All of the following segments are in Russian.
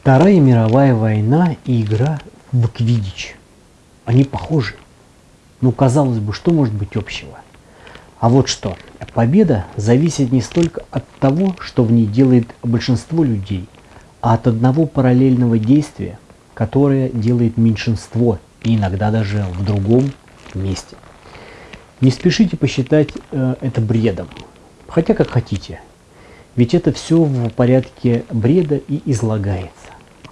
Вторая мировая война и игра в квидич. Они похожи. Ну, казалось бы, что может быть общего? А вот что. Победа зависит не столько от того, что в ней делает большинство людей, а от одного параллельного действия, которое делает меньшинство, и иногда даже в другом месте. Не спешите посчитать э, это бредом, хотя как хотите, ведь это все в порядке бреда и излагается.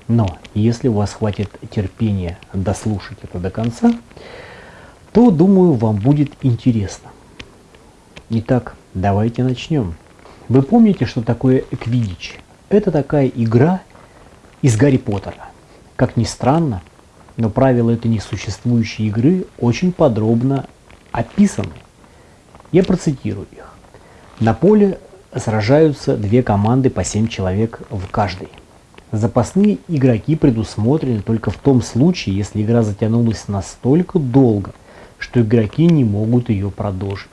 Но если у вас хватит терпения дослушать это до конца, то, думаю, вам будет интересно. Итак, давайте начнем. Вы помните, что такое Квидич? Это такая игра из Гарри Поттера. Как ни странно, но правила этой несуществующей игры очень подробно описаны. Я процитирую их. На поле сражаются две команды по 7 человек в каждой. Запасные игроки предусмотрены только в том случае, если игра затянулась настолько долго, что игроки не могут ее продолжить.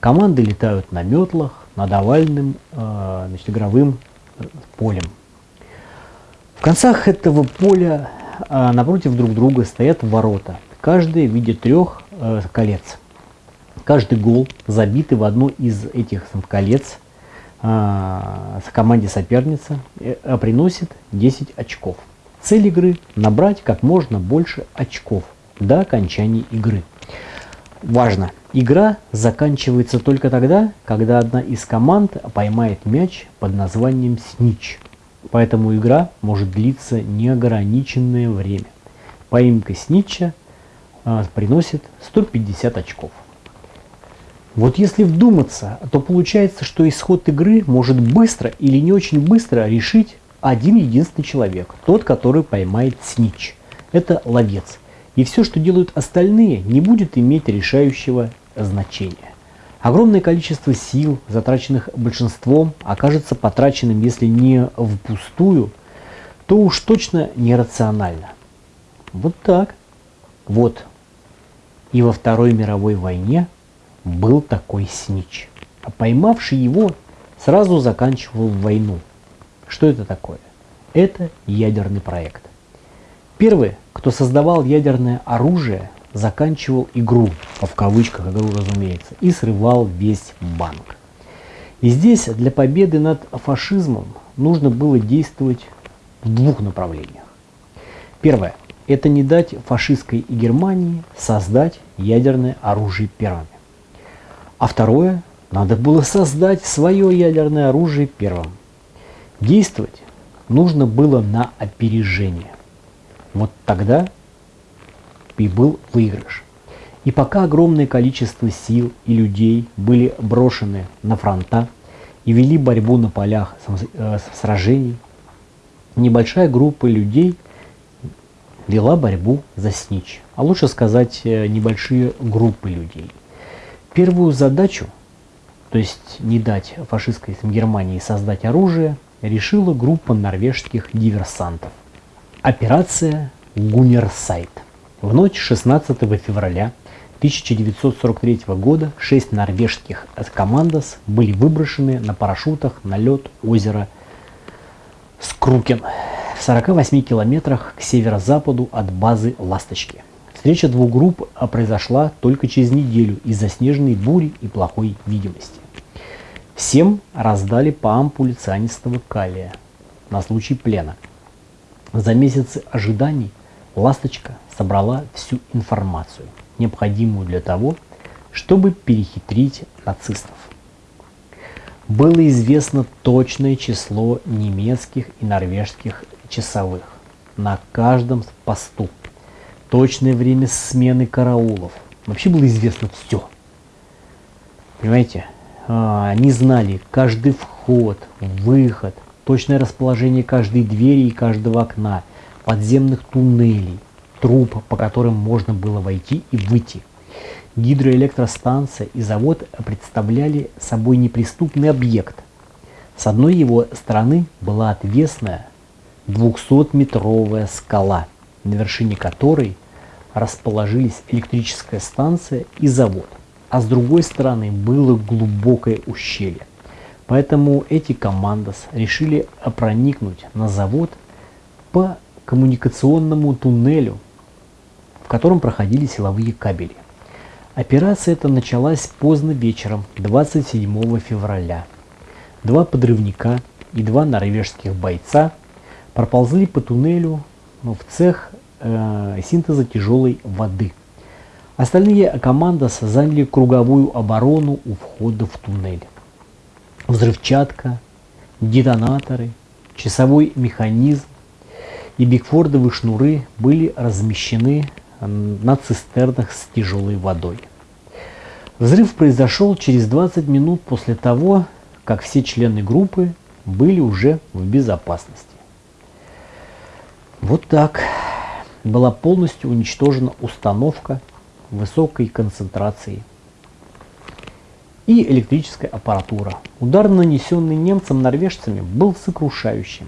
Команды летают на метлах над овальным э, значит, игровым э, полем. В концах этого поля э, напротив друг друга стоят ворота, каждый в виде трех э, колец. Каждый гол, забитый в одно из этих колец, э, команде соперница, э, приносит 10 очков. Цель игры – набрать как можно больше очков до окончания игры. Важно! Игра заканчивается только тогда, когда одна из команд поймает мяч под названием снич. Поэтому игра может длиться неограниченное время. Поимка снича э, приносит 150 очков. Вот если вдуматься, то получается, что исход игры может быстро или не очень быстро решить один единственный человек, тот, который поймает снич. Это ловец. И все, что делают остальные, не будет иметь решающего значения. Огромное количество сил, затраченных большинством, окажется потраченным, если не впустую, то уж точно нерационально. Вот так. Вот. И во Второй мировой войне был такой снич. А поймавший его сразу заканчивал войну. Что это такое? Это ядерный проект. Первый, кто создавал ядерное оружие, заканчивал игру, в кавычках игру разумеется, и срывал весь банк. И здесь для победы над фашизмом нужно было действовать в двух направлениях. Первое – это не дать фашистской Германии создать ядерное оружие первыми. А второе – надо было создать свое ядерное оружие первым. Действовать нужно было на опережение. Вот тогда и был выигрыш. И пока огромное количество сил и людей были брошены на фронта и вели борьбу на полях э, сражений, небольшая группа людей вела борьбу за снич, а лучше сказать э, небольшие группы людей. Первую задачу, то есть не дать фашистской Германии создать оружие, решила группа норвежских диверсантов. Операция «Гумерсайт». В ночь 16 февраля 1943 года шесть норвежских командос были выброшены на парашютах на лед озера Скрукен в 48 километрах к северо-западу от базы «Ласточки». Встреча двух групп произошла только через неделю из-за снежной бури и плохой видимости. Всем раздали по ампуле цианистого калия на случай плена. За месяцы ожиданий «Ласточка» собрала всю информацию, необходимую для того, чтобы перехитрить нацистов. Было известно точное число немецких и норвежских часовых на каждом посту точное время смены караулов. Вообще было известно все. Понимаете? А, они знали каждый вход, выход, точное расположение каждой двери и каждого окна, подземных туннелей, труб, по которым можно было войти и выйти. Гидроэлектростанция и завод представляли собой неприступный объект. С одной его стороны была отвесная 200-метровая скала – на вершине которой расположились электрическая станция и завод, а с другой стороны было глубокое ущелье. Поэтому эти командос решили проникнуть на завод по коммуникационному туннелю, в котором проходили силовые кабели. Операция эта началась поздно вечером 27 февраля. Два подрывника и два норвежских бойца проползли по туннелю ну, в цех э, синтеза тяжелой воды. Остальные командос заняли круговую оборону у входа в туннель. Взрывчатка, детонаторы, часовой механизм и бигфордовые шнуры были размещены на цистернах с тяжелой водой. Взрыв произошел через 20 минут после того, как все члены группы были уже в безопасности. Вот так была полностью уничтожена установка высокой концентрации и электрическая аппаратура. Удар, нанесенный немцам-норвежцами, был сокрушающим.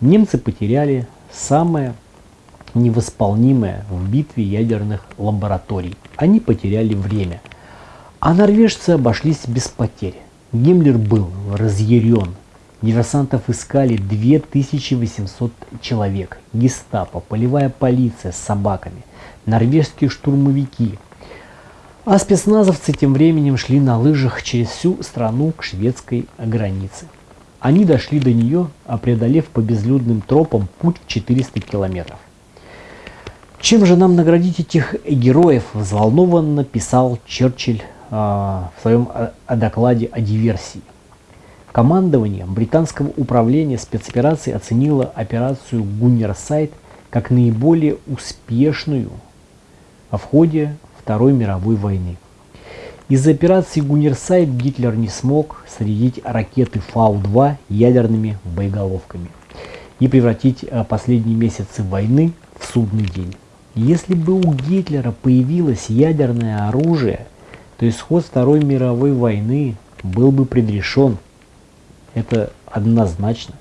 Немцы потеряли самое невосполнимое в битве ядерных лабораторий. Они потеряли время. А норвежцы обошлись без потерь. Гиммлер был разъярен. Диверсантов искали 2800 человек. Гестапо, полевая полиция с собаками, норвежские штурмовики. А спецназовцы тем временем шли на лыжах через всю страну к шведской границе. Они дошли до нее, преодолев по безлюдным тропам путь в 400 километров. Чем же нам наградить этих героев, взволнованно писал Черчилль э, в своем э, докладе о диверсии. Командование британского управления спецопераций оценило операцию Гуннерсайд как наиболее успешную в ходе Второй мировой войны. Из-за операции Гуннерсайд Гитлер не смог снарядить ракеты Фау-2 ядерными боеголовками и превратить э, последние месяцы войны в судный день. Если бы у Гитлера появилось ядерное оружие, то исход Второй мировой войны был бы предрешен. Это однозначно.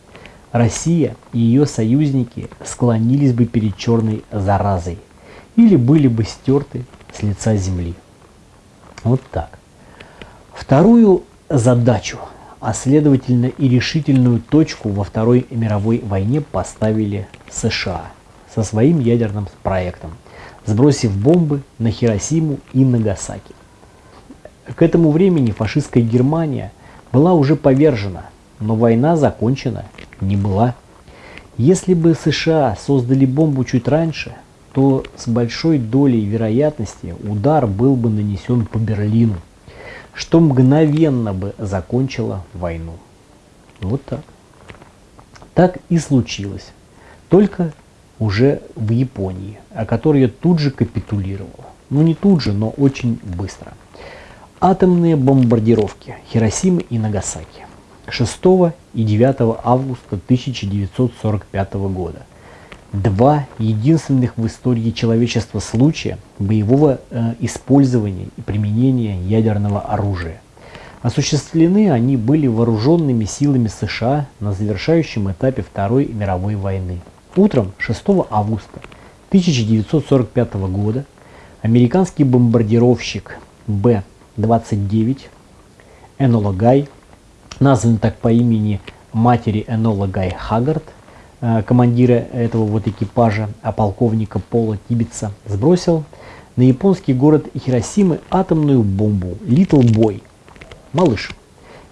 Россия и ее союзники склонились бы перед черной заразой или были бы стерты с лица земли. Вот так. Вторую задачу, а следовательно и решительную точку во Второй мировой войне поставили США – со своим ядерным проектом, сбросив бомбы на Хиросиму и Нагасаки. К этому времени фашистская Германия была уже повержена, но война закончена не была. Если бы США создали бомбу чуть раньше, то с большой долей вероятности удар был бы нанесен по Берлину, что мгновенно бы закончило войну. Вот так. Так и случилось. Только уже в Японии, а которая тут же капитулировала. Ну не тут же, но очень быстро. Атомные бомбардировки Хиросимы и Нагасаки 6 и 9 августа 1945 года. Два единственных в истории человечества случая боевого э, использования и применения ядерного оружия. Осуществлены они были вооруженными силами США на завершающем этапе Второй мировой войны. Утром 6 августа 1945 года американский бомбардировщик Б-29 Энола Гай, назван так по имени матери Энола Гай Хаггард, э, командира этого вот экипажа, а полковника Пола Тибетса, сбросил на японский город Хиросимы атомную бомбу Little Boy, малыш,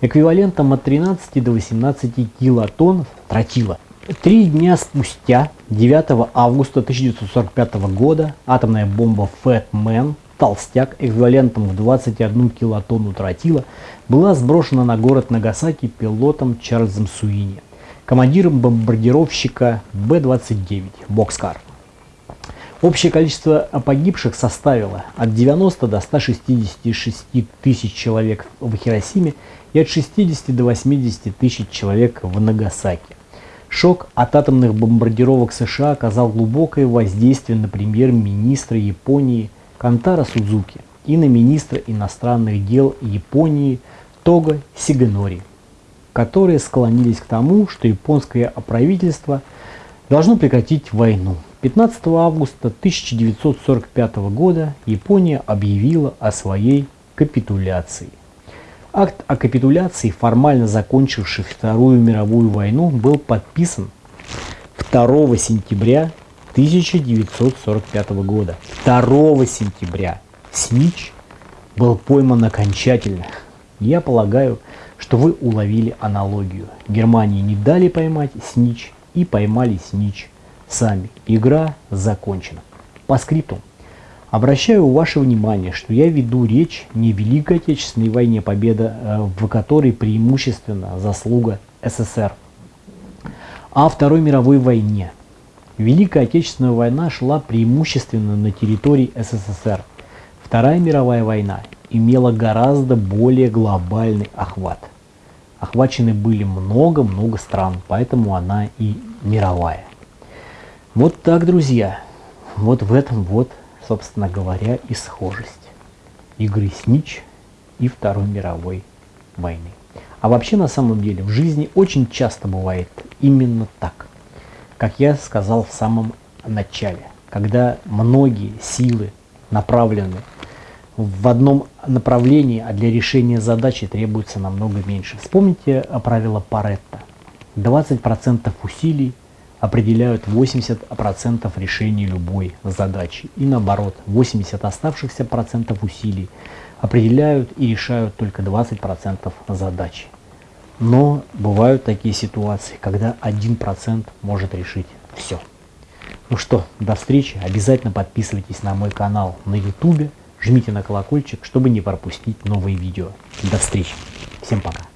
эквивалентом от 13 до 18 килотонн тротила – Три дня спустя, 9 августа 1945 года, атомная бомба Fat Man, толстяк, эквивалентом в 21 килотонну тротила, была сброшена на город Нагасаки пилотом Чарльзом Суини, командиром бомбардировщика Б-29 «Бокскар». Общее количество погибших составило от 90 до 166 тысяч человек в Хиросиме и от 60 до 80 тысяч человек в Нагасаки. Шок от атомных бомбардировок США оказал глубокое воздействие на премьер-министра Японии Кантара Судзуки и министра иностранных дел Японии Тога Сиганори, которые склонились к тому, что японское правительство должно прекратить войну. 15 августа 1945 года Япония объявила о своей капитуляции. Акт о капитуляции, формально закончивший Вторую мировую войну, был подписан 2 сентября 1945 года. 2 сентября Снич был пойман окончательно. Я полагаю, что вы уловили аналогию. Германии не дали поймать Снич и поймали Снич сами. Игра закончена. По скрипту. Обращаю ваше внимание, что я веду речь не о Великой Отечественной войне, победа э, в которой преимущественно заслуга СССР, а о Второй мировой войне. Великая Отечественная война шла преимущественно на территории СССР. Вторая мировая война имела гораздо более глобальный охват. Охвачены были много-много стран, поэтому она и мировая. Вот так, друзья. Вот в этом вот собственно говоря, и схожесть игры Снич и Второй мировой войны. А вообще на самом деле в жизни очень часто бывает именно так, как я сказал в самом начале, когда многие силы направлены в одном направлении, а для решения задачи требуется намного меньше. Вспомните правило Паретта. 20% усилий определяют 80% решений любой задачи. И наоборот, 80 оставшихся процентов усилий определяют и решают только 20% задачи. Но бывают такие ситуации, когда 1% может решить все. Ну что, до встречи. Обязательно подписывайтесь на мой канал на YouTube. Жмите на колокольчик, чтобы не пропустить новые видео. До встречи. Всем пока.